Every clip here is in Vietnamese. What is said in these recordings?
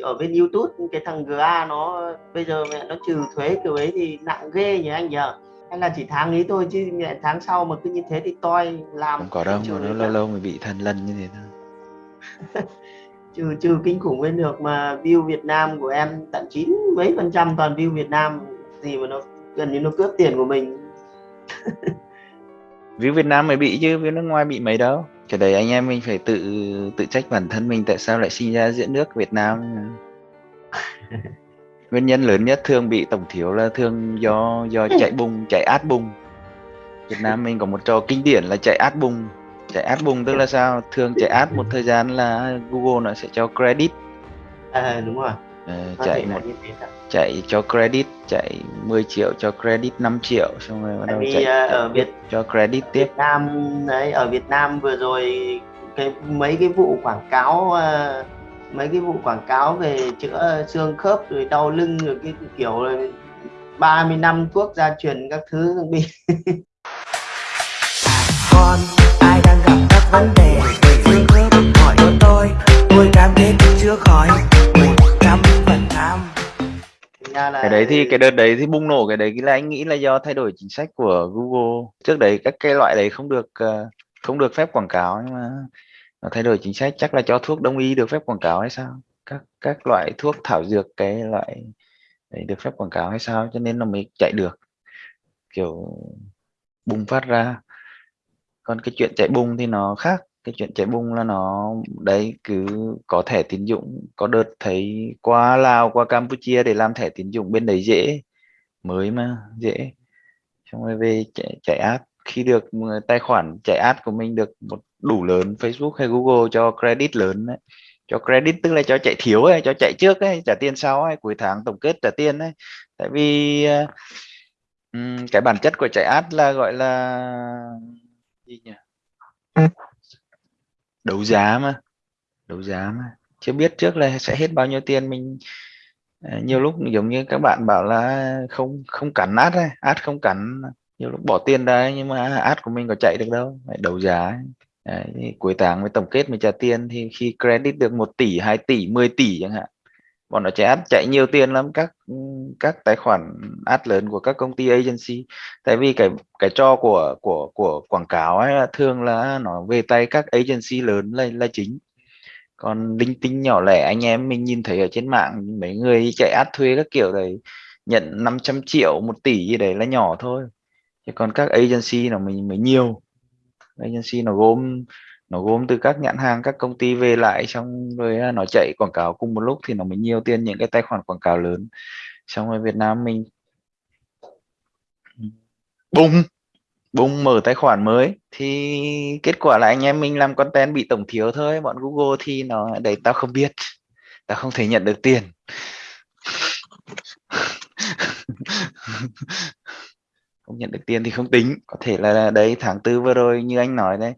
ở bên YouTube cái thằng GA nó bây giờ mẹ nó trừ thuế kiểu ấy thì nặng ghê nhỉ anh nhờ. Hay là chỉ tháng ấy thôi chứ mẹ tháng sau mà cứ như thế thì toi làm không có đâu mà nó lâu lâu mới bị thần lần như thế thôi. Trừ trừ kinh khủng bên được mà view Việt Nam của em tận chín mấy phần trăm toàn view Việt Nam gì mà nó gần như nó cướp tiền của mình. View Việt Nam mới bị chứ view nước ngoài bị mấy đâu cái đấy anh em mình phải tự tự trách bản thân mình tại sao lại sinh ra giữa nước Việt Nam. Nguyên nhân lớn nhất thường bị tổng thiếu là thường do do chạy bùng chạy át bùng. Việt Nam mình có một trò kinh điển là chạy át bùng. Chạy át bùng tức là sao? Thường chạy át một thời gian là Google nó sẽ cho credit. À, đúng rồi Ờ, chạy một chạy cho credit chạy 10 triệu cho credit 5 triệu xong rồi bắt đầu vì chạy, ở Việt cho credit tiếp. Việt Nam đấy ở Việt Nam vừa rồi cái mấy cái vụ quảng cáo à, mấy cái vụ quảng cáo về chữa xương khớp rồi đau lưng rồi cái, kiểu là 30 năm thuốc gia truyền các thứ bị ra là cái đấy thì, cái đợt đấy thì bùng nổ, cái đấy là anh nghĩ là do thay đổi chính sách của Google. Trước đấy các cái loại đấy không được ờ, không được phép quảng cáo, nhưng mà nó thay đổi chính sách. Chắc là cho thuốc đông y được phép quảng cáo hay sao? Các các loại thuốc thảo dược cái loại đấy được phép quảng cáo hay sao? Cho nên nó mới chạy được. Kiểu bùng phát ra. Còn cái chuyện chạy bùng thì nó khác cái chuyện cháy bùng là nó đấy cứ có thẻ tín dụng. Có đợt thấy qua Lào qua Campuchia để làm thẻ tín dụng bên đấy dễ mới mà dễ. Xong rồi về chạy, chạy ad. Khi được tài khoản chạy ad của mình được một đủ lớn Facebook hay Google cho credit lớn đấy. Cho credit tức là cho chạy thiếu ấy cho chạy trước ấy trả tiền sau ấy cuối tháng tổng kết trả tiền ấy. Tại vì ờ, cái bản chất của chạy ad là gọi là gì nhỉ? Ừ đấu giá mà. Đấu giá mà. Chưa biết trước là sẽ hết bao nhiêu tiền mình à, nhiều lúc giống như các bạn bảo là không không cắn ad ấy ad không cắn nhiều lúc bỏ tiền ra nhưng mà ad của mình có chạy được đâu. Phải đấu giá ấy. Đấy, cuối tháng mới tổng kết mới trả tiền thì khi credit được 1 tỷ 2 tỷ 10 tỷ chẳng hạn bọn nó chạy ad chạy nhiều tiền lắm, các các tài khoản ad lớn của các công ty agency. Tại vì cái cái cho của của của quảng cáo ấy là thường là nó về tay các agency lớn là là chính. Còn linh tinh nhỏ lẻ, anh em mình nhìn thấy ở trên mạng, mấy người chạy ad thuê các kiểu đấy, nhận 500 triệu, một tỷ gì đấy là nhỏ thôi. Chứ còn các agency nó mình mới nhiều. Agency nó gồm nó gồm từ các nhãn hàng, các công ty về lại, xong rồi à, nó chạy quảng cáo cùng một lúc thì nó mới nhiều tiền những cái tài khoản quảng cáo lớn. Xong rồi Việt Nam mình bùng bùng mở tài khoản mới. Thì kết quả là anh em mình làm content bị tổng thiếu thôi. Bọn Google thì nó, đấy, tao không biết. Tao không thể nhận được tiền. Không nhận được tiền thì không tính. Có thể là à, đấy, tháng tư vừa rồi như anh nói đấy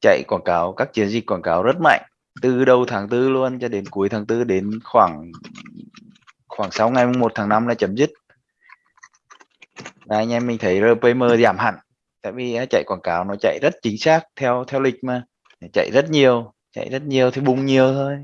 chạy quảng cáo, các chiến dịch quảng cáo rất mạnh, từ đầu tháng tư luôn cho đến cuối tháng tư, đến khoảng khoảng 6 ngày 1 tháng 5 là chấm dứt. Là anh em mình thấy RPM giảm hẳn, tại vì chạy quảng cáo nó chạy rất chính xác, theo theo lịch mà, chạy rất nhiều, chạy rất nhiều thì bùng nhiều thôi.